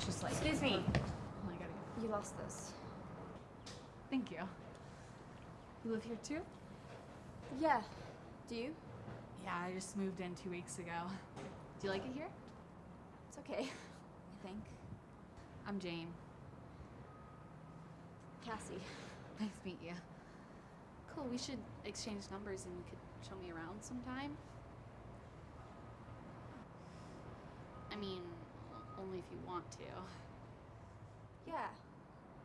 it's just like... Excuse me. Oh, You lost this. Thank you. You live here too? Yeah. Do you? Yeah, I just moved in two weeks ago. Do you like it here? It's okay, I think. I'm Jane. Cassie. Nice to meet you. Cool, we should exchange numbers and you could show me around sometime. I mean, if you want to. Yeah.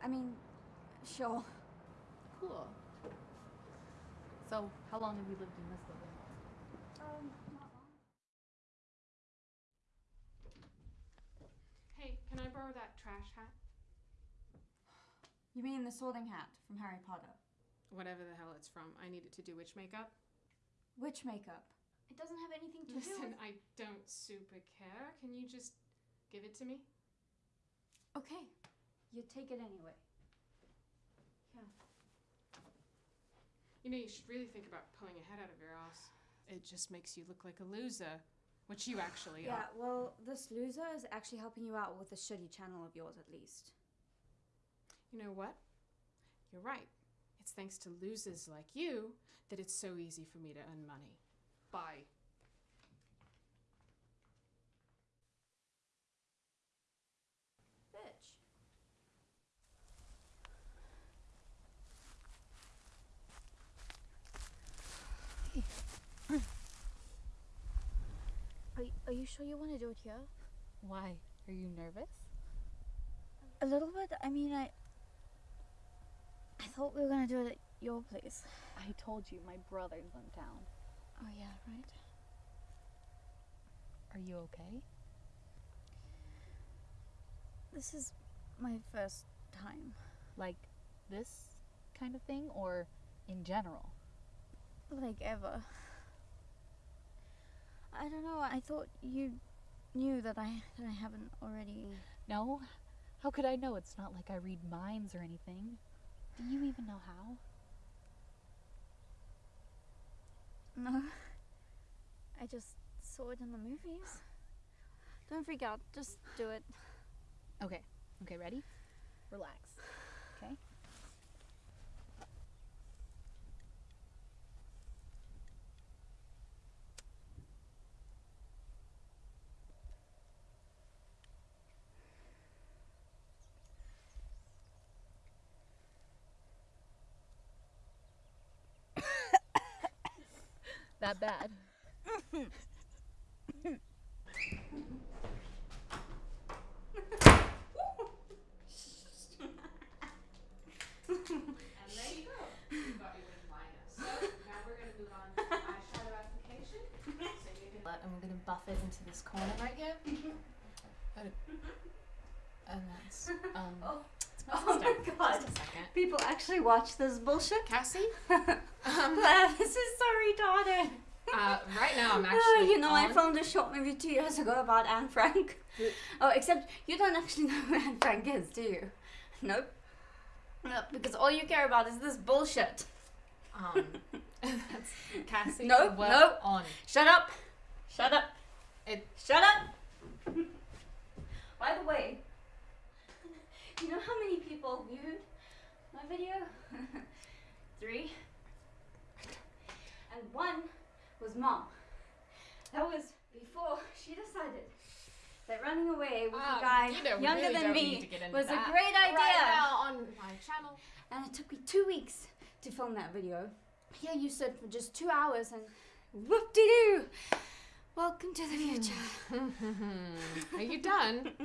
I mean, sure. Cool. So, how long have you lived in this building? Um, not long. Hey, can I borrow that trash hat? You mean the sorting hat from Harry Potter? Whatever the hell it's from. I need it to do witch makeup. Witch makeup. It doesn't have anything to do Listen, with... I don't super care. Can you just give it to me? Okay. You take it anyway. Yeah. You know, you should really think about pulling your head out of your ass. It just makes you look like a loser, which you actually Yeah, are. Yeah, well, this loser is actually helping you out with the shitty channel of yours, at least. You know what? You're right. It's thanks to losers like you that it's so easy for me to earn money. Bye. Bitch. Are, are you sure you want to do it here? Why? Are you nervous? A little bit. I mean, I. I thought we were gonna do it at your place. I told you my brother's in town. Oh yeah, right. Are you okay? This is my first time. Like this kind of thing or in general? Like ever. I don't know. I thought you knew that I that I haven't already. No? How could I know? It's not like I read minds or anything. Do you even know how? No. I just saw it in the movies. Don't freak out. Just do it. Okay. Okay, ready? Relax. Okay? That bad. And there you go. You got your wing liner. So now we're going to move on to eyeshadow application. So you can. And we're gonna buff it into this corner right here. And, and that's um. Oh. my Oh. God. Just a second. People actually watch this bullshit. Cassie? this is so retarded. Uh, right now I'm Ah, actually. you know, I filmed a short movie two years ago about Anne Frank. oh, except you don't actually know who Anne Frank is, do you? Nope. Nope, because all you care about is this bullshit. Um. that's Cassie. No, we're no. On. Shut up! Shut up! It- Shut up! By the way, you know how many people viewed my video? Three. And one was mom. That was before she decided that running away with Um, a guy you know, younger really than me need to get into was that a great idea. Right now on my channel. And it took me two weeks to film that video. Here you stood for just two hours and whoop de doo! Welcome to the future. Are you done?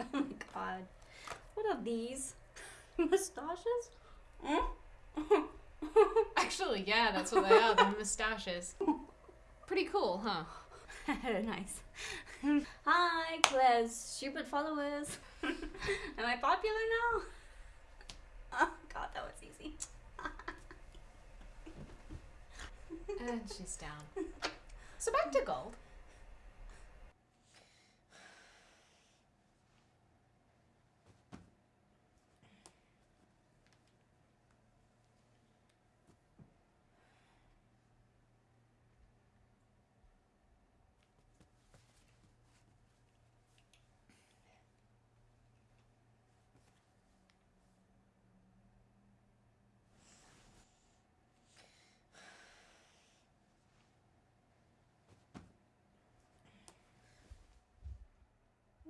oh my god. What are these? Mustaches? Hmm? Actually, yeah, that's what they are. The mustaches. Pretty cool, huh? nice. Hi, Claire's stupid followers. Am I popular now? Oh god, that was easy. And she's down. So back to gold.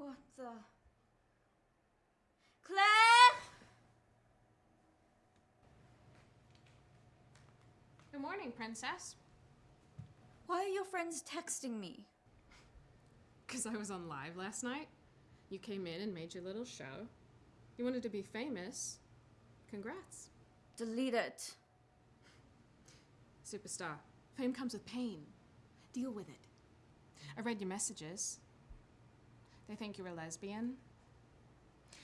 What the? Claire! Good morning, princess. Why are your friends texting me? Because I was on live last night. You came in and made your little show. You wanted to be famous. Congrats. Delete it. Superstar. Fame comes with pain. Deal with it. I read your messages. They think you're a lesbian.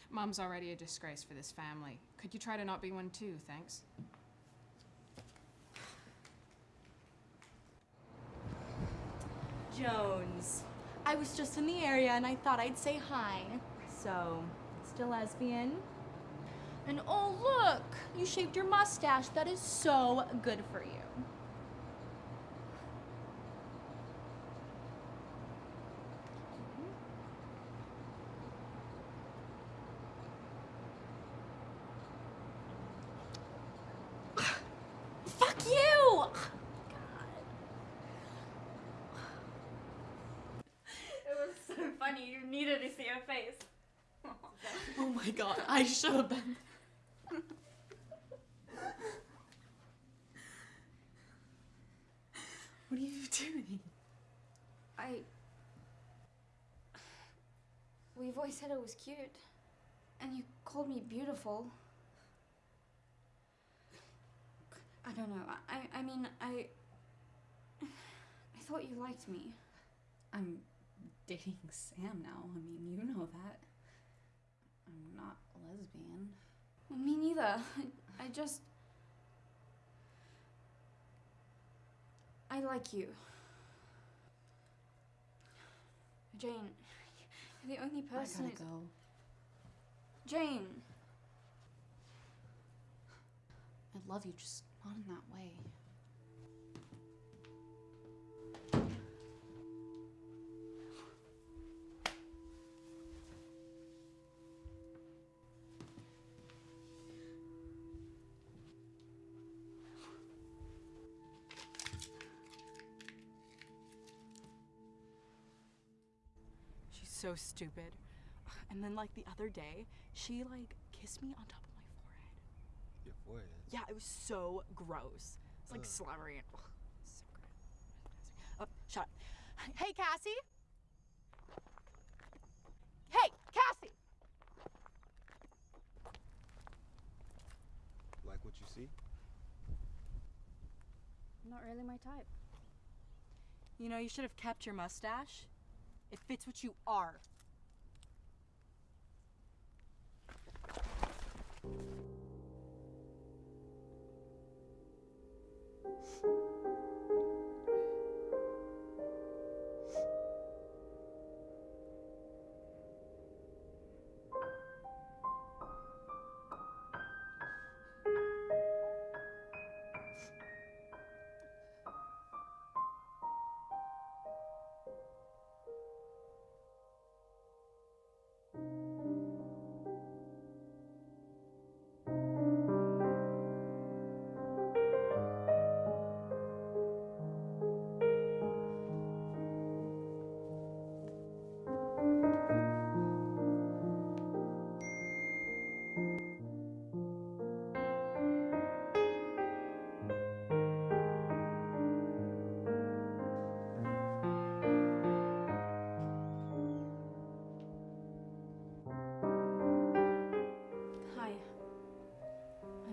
Mom's already a disgrace for this family. Could you try to not be one too, thanks? Jones. I was just in the area and I thought I'd say hi. So, still lesbian? And oh, look! You shaved your mustache. That is so good for you. Funny. You needed to see her face. Oh my god, I should have been. what are you doing? I. We've always said I was cute. And you called me beautiful. I don't know. I, I mean, I. I thought you liked me. I'm dating Sam now. I mean, you know that. I'm not a lesbian. Me neither. I, I just. I like you. Jane, you're the only person. I gotta go. Jane! I love you, just not in that way. So stupid. And then, like, the other day, she, like, kissed me on top of my forehead. Your forehead. Yeah, it was so gross. It's like Ugh. slobbery and ugh, so gross. Oh, shut up. Hey, Cassie. Hey, Cassie. Like what you see? Not really my type. You know, you should have kept your mustache. It fits what you are.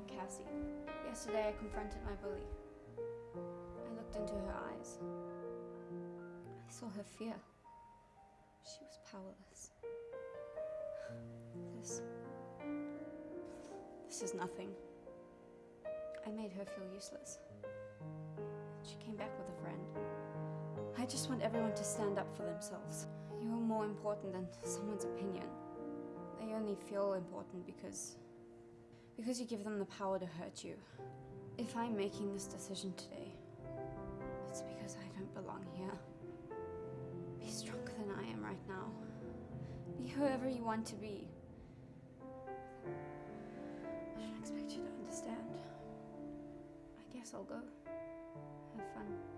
Cassie. Yesterday I confronted my bully. I looked into her eyes. I saw her fear. She was powerless. This. This is nothing. I made her feel useless. She came back with a friend. I just want everyone to stand up for themselves. You are more important than someone's opinion. They only feel important because because you give them the power to hurt you. If I'm making this decision today, it's because I don't belong here. Be stronger than I am right now. Be whoever you want to be. I don't expect you to understand. I guess I'll go. Have fun.